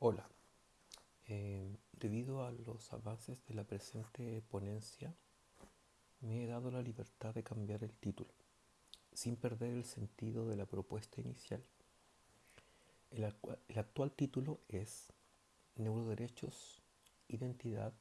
Hola, eh, debido a los avances de la presente ponencia, me he dado la libertad de cambiar el título, sin perder el sentido de la propuesta inicial. El, el actual título es Neuroderechos, Identidad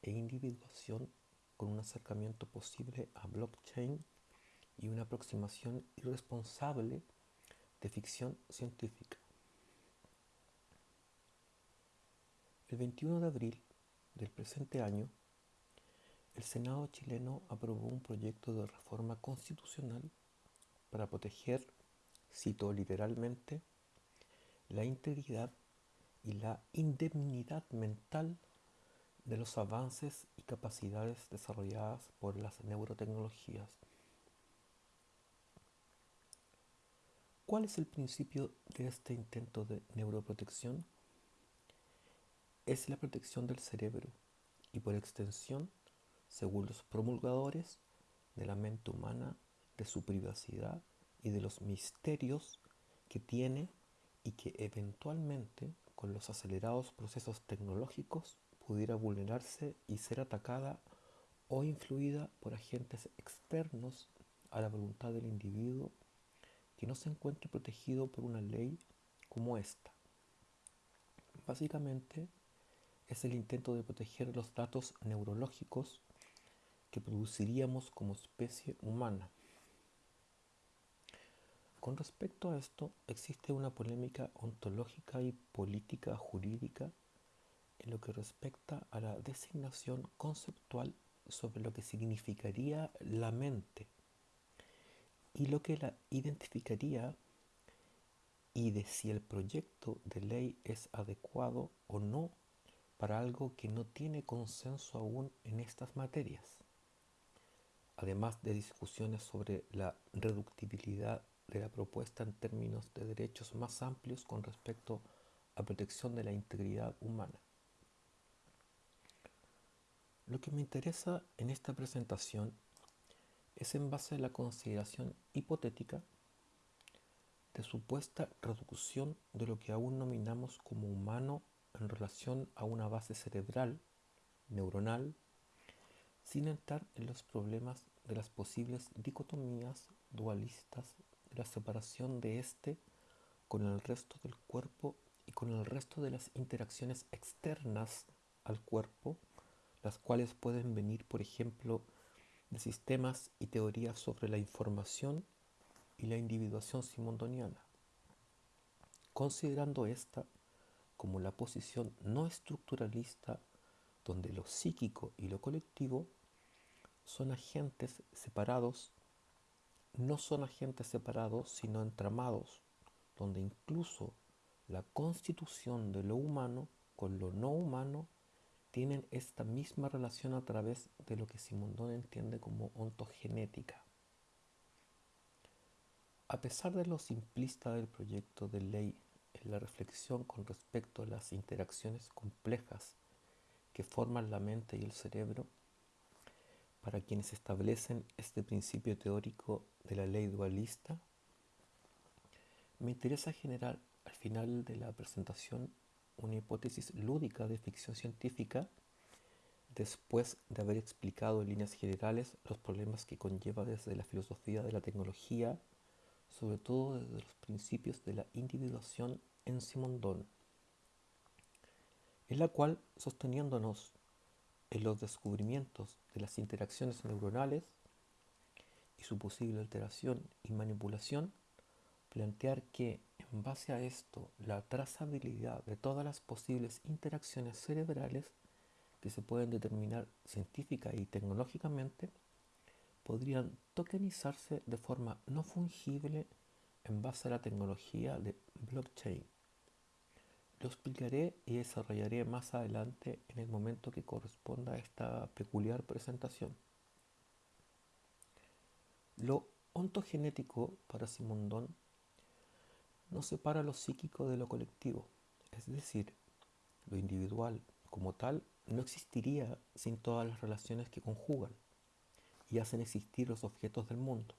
e Individuación con un acercamiento posible a blockchain y una aproximación irresponsable de ficción científica. El 21 de abril del presente año, el Senado chileno aprobó un proyecto de reforma constitucional para proteger, cito literalmente, la integridad y la indemnidad mental de los avances y capacidades desarrolladas por las neurotecnologías. ¿Cuál es el principio de este intento de neuroprotección? Es la protección del cerebro y por extensión, según los promulgadores, de la mente humana, de su privacidad y de los misterios que tiene y que eventualmente, con los acelerados procesos tecnológicos, pudiera vulnerarse y ser atacada o influida por agentes externos a la voluntad del individuo que no se encuentre protegido por una ley como esta. Básicamente, es el intento de proteger los datos neurológicos que produciríamos como especie humana. Con respecto a esto, existe una polémica ontológica y política jurídica en lo que respecta a la designación conceptual sobre lo que significaría la mente y lo que la identificaría y de si el proyecto de ley es adecuado o no para algo que no tiene consenso aún en estas materias, además de discusiones sobre la reductibilidad de la propuesta en términos de derechos más amplios con respecto a protección de la integridad humana. Lo que me interesa en esta presentación es en base a la consideración hipotética de supuesta reducción de lo que aún nominamos como humano en relación a una base cerebral, neuronal, sin entrar en los problemas de las posibles dicotomías dualistas de la separación de éste con el resto del cuerpo y con el resto de las interacciones externas al cuerpo, las cuales pueden venir, por ejemplo, de sistemas y teorías sobre la información y la individuación simondoniana. Considerando esta como la posición no estructuralista donde lo psíquico y lo colectivo son agentes separados, no son agentes separados, sino entramados, donde incluso la constitución de lo humano con lo no humano tienen esta misma relación a través de lo que Simondón entiende como ontogenética. A pesar de lo simplista del proyecto de ley la reflexión con respecto a las interacciones complejas que forman la mente y el cerebro, para quienes establecen este principio teórico de la ley dualista, me interesa generar al final de la presentación una hipótesis lúdica de ficción científica después de haber explicado en líneas generales los problemas que conlleva desde la filosofía de la tecnología, sobre todo desde los principios de la individuación en Simondón, en la cual, sosteniéndonos en los descubrimientos de las interacciones neuronales y su posible alteración y manipulación, plantear que en base a esto la trazabilidad de todas las posibles interacciones cerebrales que se pueden determinar científica y tecnológicamente podrían tokenizarse de forma no fungible en base a la tecnología de blockchain. Lo explicaré y desarrollaré más adelante en el momento que corresponda a esta peculiar presentación. Lo ontogenético para Simondón no separa lo psíquico de lo colectivo, es decir, lo individual como tal no existiría sin todas las relaciones que conjugan y hacen existir los objetos del mundo.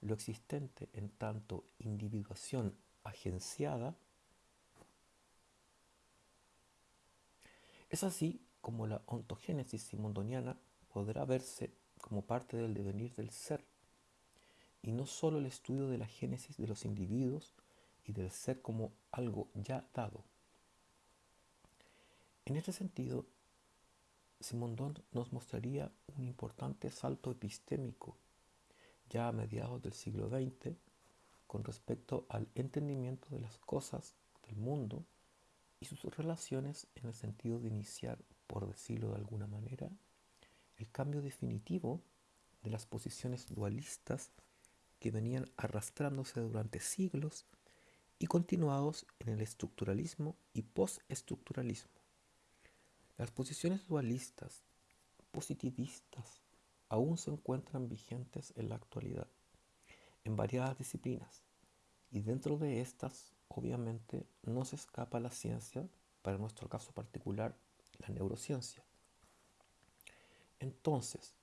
Lo existente en tanto individuación agenciada Es así como la ontogénesis simondoniana podrá verse como parte del devenir del ser, y no solo el estudio de la génesis de los individuos y del ser como algo ya dado. En este sentido, Simondon nos mostraría un importante salto epistémico ya a mediados del siglo XX con respecto al entendimiento de las cosas del mundo y sus relaciones en el sentido de iniciar, por decirlo de alguna manera, el cambio definitivo de las posiciones dualistas que venían arrastrándose durante siglos y continuados en el estructuralismo y postestructuralismo. Las posiciones dualistas, positivistas, aún se encuentran vigentes en la actualidad, en variadas disciplinas, y dentro de estas, obviamente, no se escapa la ciencia, para nuestro caso particular, la neurociencia. Entonces,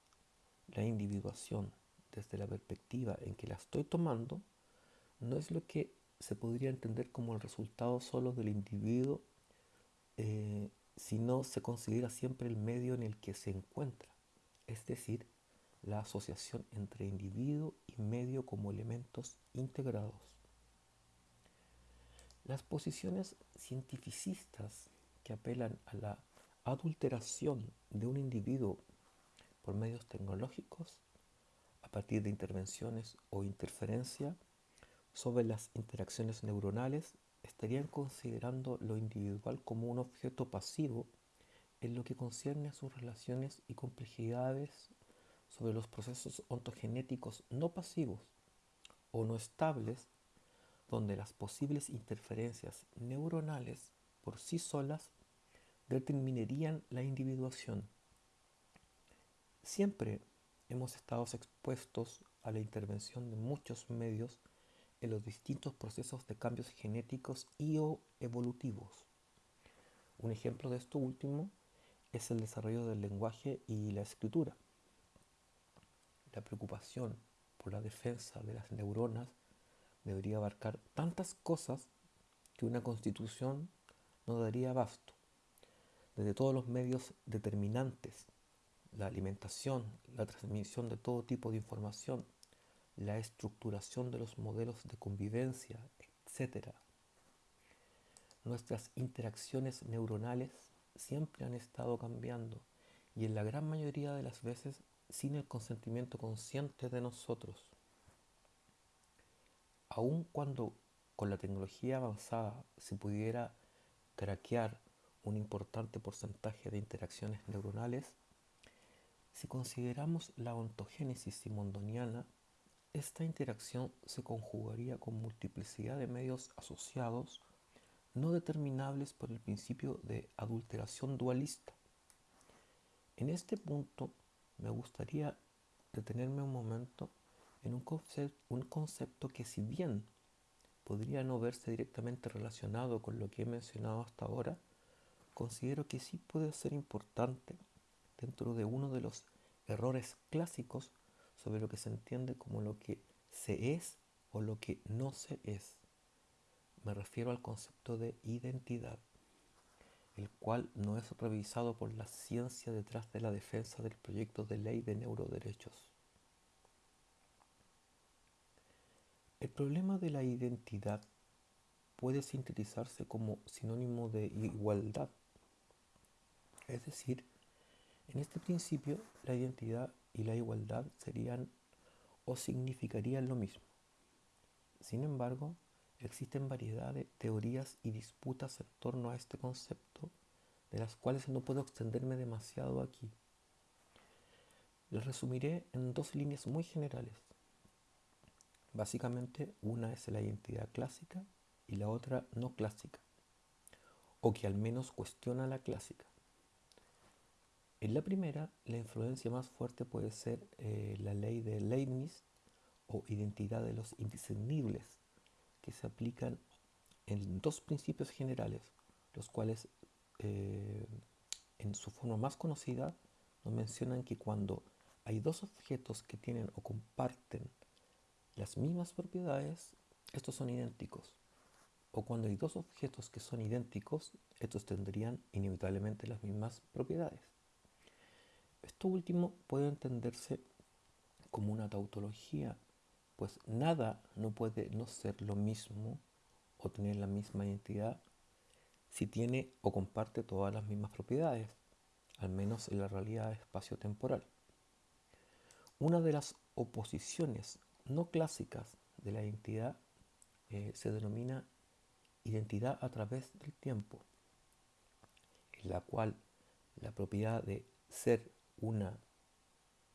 la individuación desde la perspectiva en que la estoy tomando, no es lo que se podría entender como el resultado solo del individuo, eh, sino se considera siempre el medio en el que se encuentra, es decir, la asociación entre individuo y medio como elementos integrados. Las posiciones cientificistas que apelan a la adulteración de un individuo por medios tecnológicos a partir de intervenciones o interferencia sobre las interacciones neuronales, estarían considerando lo individual como un objeto pasivo en lo que concierne a sus relaciones y complejidades sobre los procesos ontogenéticos no pasivos o no estables, donde las posibles interferencias neuronales por sí solas determinarían la individuación. Siempre hemos estado expuestos a la intervención de muchos medios en los distintos procesos de cambios genéticos y o evolutivos. Un ejemplo de esto último es el desarrollo del lenguaje y la escritura. La preocupación por la defensa de las neuronas debería abarcar tantas cosas que una constitución no daría abasto, desde todos los medios determinantes la alimentación, la transmisión de todo tipo de información, la estructuración de los modelos de convivencia, etc. Nuestras interacciones neuronales siempre han estado cambiando y en la gran mayoría de las veces sin el consentimiento consciente de nosotros. Aun cuando con la tecnología avanzada se pudiera craquear un importante porcentaje de interacciones neuronales, si consideramos la ontogénesis simondoniana, esta interacción se conjugaría con multiplicidad de medios asociados no determinables por el principio de adulteración dualista. En este punto me gustaría detenerme un momento en un, concepto que si bien podría no verse directamente relacionado con lo que he mencionado hasta ahora, considero que sí puede ser importante dentro de uno de los errores clásicos sobre lo que se entiende como lo que se es o lo que no se es. Me refiero al concepto de identidad, el cual no es revisado por la ciencia detrás de la defensa del proyecto de ley de neuroderechos. El problema de la identidad puede sintetizarse como sinónimo de igualdad, es decir, en este principio, la identidad y la igualdad serían o significarían lo mismo. Sin embargo, existen variedad de teorías y disputas en torno a este concepto, de las cuales no puedo extenderme demasiado aquí. Les resumiré en dos líneas muy generales. Básicamente, una es la identidad clásica y la otra no clásica, o que al menos cuestiona la clásica. En la primera, la influencia más fuerte puede ser eh, la ley de Leibniz o identidad de los indiscernibles, que se aplican en dos principios generales, los cuales eh, en su forma más conocida nos mencionan que cuando hay dos objetos que tienen o comparten las mismas propiedades, estos son idénticos. o cuando hay dos objetos que son idénticos, estos tendrían inevitablemente las mismas propiedades. Esto último puede entenderse como una tautología, pues nada no puede no ser lo mismo o tener la misma identidad si tiene o comparte todas las mismas propiedades, al menos en la realidad espacio-temporal. Una de las oposiciones no clásicas de la identidad eh, se denomina identidad a través del tiempo, en la cual la propiedad de ser una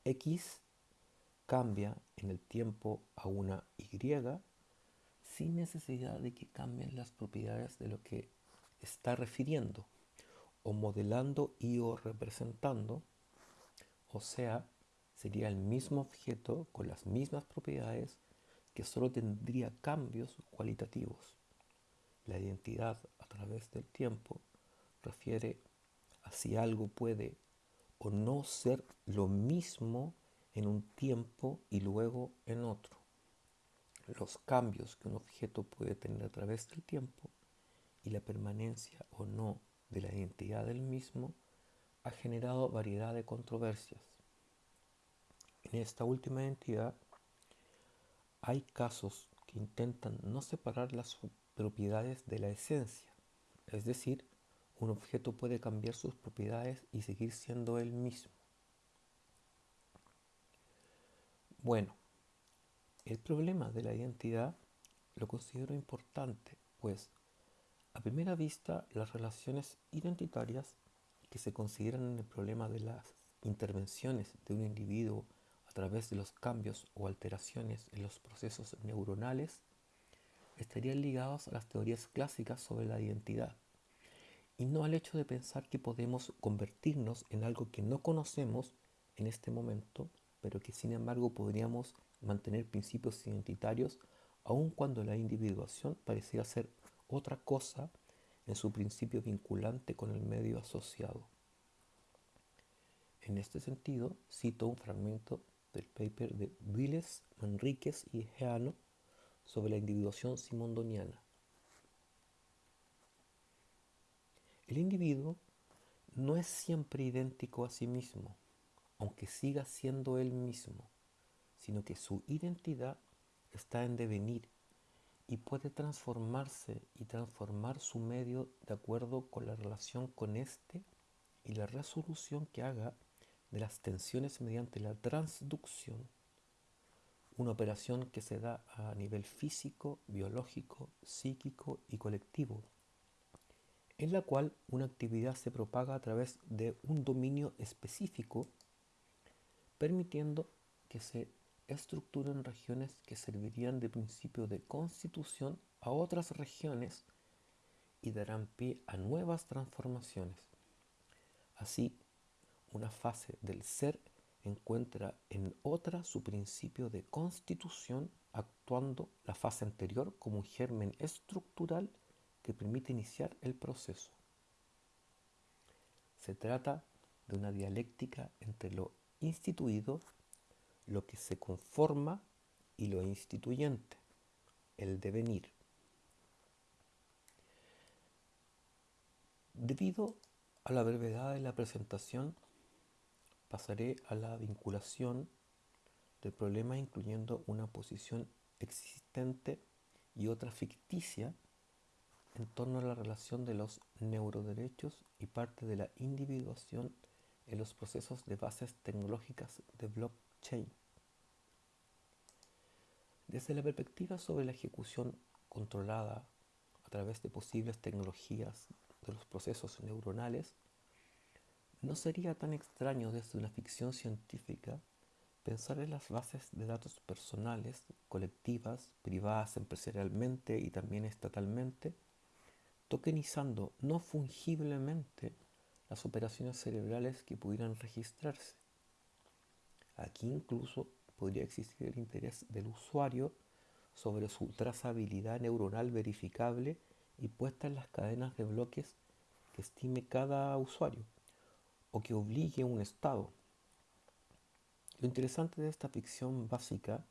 X cambia en el tiempo a una Y sin necesidad de que cambien las propiedades de lo que está refiriendo o modelando y o representando, o sea, sería el mismo objeto con las mismas propiedades que solo tendría cambios cualitativos. La identidad a través del tiempo refiere a si algo puede o no ser lo mismo en un tiempo y luego en otro. Los cambios que un objeto puede tener a través del tiempo y la permanencia o no de la identidad del mismo ha generado variedad de controversias. En esta última entidad hay casos que intentan no separar las propiedades de la esencia, es decir, un objeto puede cambiar sus propiedades y seguir siendo el mismo. Bueno, el problema de la identidad lo considero importante, pues a primera vista las relaciones identitarias que se consideran en el problema de las intervenciones de un individuo a través de los cambios o alteraciones en los procesos neuronales estarían ligados a las teorías clásicas sobre la identidad y no al hecho de pensar que podemos convertirnos en algo que no conocemos en este momento, pero que sin embargo podríamos mantener principios identitarios aun cuando la individuación pareciera ser otra cosa en su principio vinculante con el medio asociado. En este sentido, cito un fragmento del paper de Viles, Manríquez y Geano sobre la individuación simondoniana. El individuo no es siempre idéntico a sí mismo, aunque siga siendo él mismo, sino que su identidad está en devenir y puede transformarse y transformar su medio de acuerdo con la relación con éste y la resolución que haga de las tensiones mediante la transducción, una operación que se da a nivel físico, biológico, psíquico y colectivo en la cual una actividad se propaga a través de un dominio específico, permitiendo que se estructuren regiones que servirían de principio de constitución a otras regiones y darán pie a nuevas transformaciones. Así, una fase del ser encuentra en otra su principio de constitución, actuando la fase anterior como un germen estructural que permite iniciar el proceso. Se trata de una dialéctica entre lo instituido, lo que se conforma y lo instituyente, el devenir. Debido a la brevedad de la presentación, pasaré a la vinculación del problema incluyendo una posición existente y otra ficticia en torno a la relación de los neuroderechos y parte de la individuación en los procesos de bases tecnológicas de blockchain. Desde la perspectiva sobre la ejecución controlada a través de posibles tecnologías de los procesos neuronales, no sería tan extraño desde una ficción científica pensar en las bases de datos personales, colectivas, privadas empresarialmente y también estatalmente, tokenizando no fungiblemente las operaciones cerebrales que pudieran registrarse. Aquí incluso podría existir el interés del usuario sobre su trazabilidad neuronal verificable y puesta en las cadenas de bloques que estime cada usuario o que obligue un estado. Lo interesante de esta ficción básica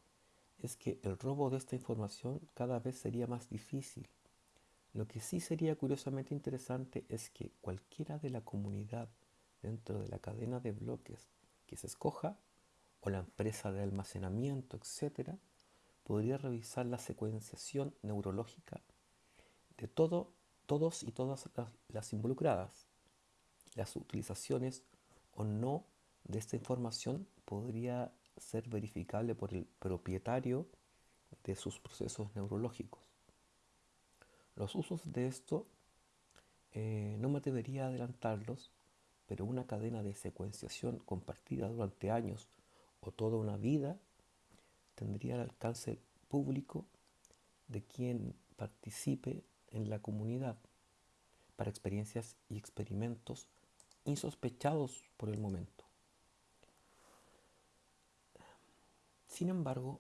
es que el robo de esta información cada vez sería más difícil Lo que sí sería curiosamente interesante es que cualquiera de la comunidad dentro de la cadena de bloques que se escoja, o la empresa de almacenamiento, etc., podría revisar la secuenciación neurológica de todo, todos y todas las involucradas. Las utilizaciones o no de esta información podría ser verificable por el propietario de sus procesos neurológicos. Los usos de esto eh, no me debería adelantarlos, pero una cadena de secuenciación compartida durante años o toda una vida tendría el alcance público de quien participe en la comunidad para experiencias y experimentos insospechados por el momento. Sin embargo,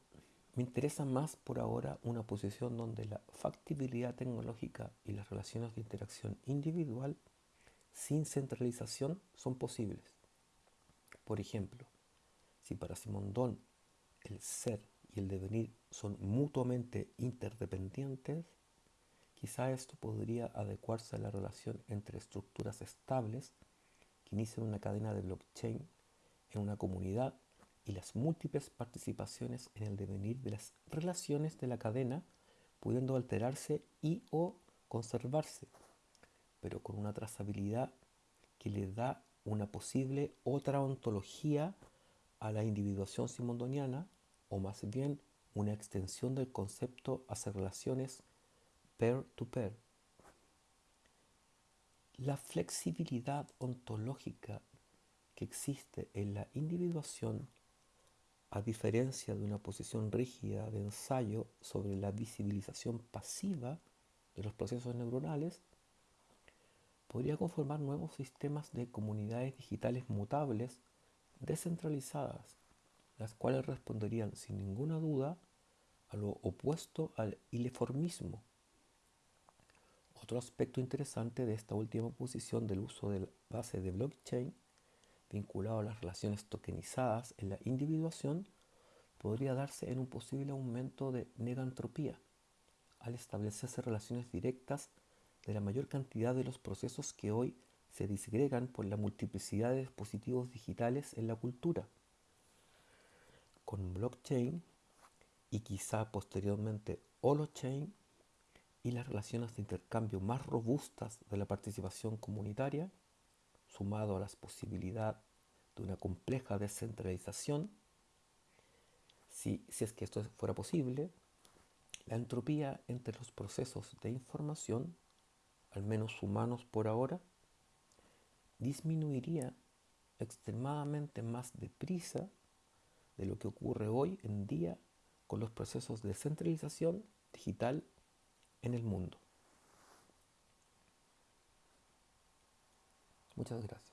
me interesa más por ahora una posición donde la factibilidad tecnológica y las relaciones de interacción individual sin centralización son posibles. Por ejemplo, si para Simondón el ser y el devenir son mutuamente interdependientes, quizá esto podría adecuarse a la relación entre estructuras estables que inician una cadena de blockchain en una comunidad y las múltiples participaciones en el devenir de las relaciones de la cadena, pudiendo alterarse y o conservarse, pero con una trazabilidad que le da una posible otra ontología a la individuación simondoniana, o más bien una extensión del concepto hacia relaciones pair-to-pair. -pair. La flexibilidad ontológica que existe en la individuación a diferencia de una posición rígida de ensayo sobre la visibilización pasiva de los procesos neuronales, podría conformar nuevos sistemas de comunidades digitales mutables descentralizadas, las cuales responderían sin ninguna duda a lo opuesto al ileformismo. Otro aspecto interesante de esta última posición del uso de la base de blockchain vinculado a las relaciones tokenizadas en la individuación podría darse en un posible aumento de negantropía, al establecerse relaciones directas de la mayor cantidad de los procesos que hoy se disgregan por la multiplicidad de dispositivos digitales en la cultura. Con blockchain y quizá posteriormente holochain y las relaciones de intercambio más robustas de la participación comunitaria, sumado a las posibilidades de una compleja descentralización, si, si es que esto fuera posible, la entropía entre los procesos de información, al menos humanos por ahora, disminuiría extremadamente más deprisa de lo que ocurre hoy en día con los procesos de centralización digital en el mundo. Muchas gracias.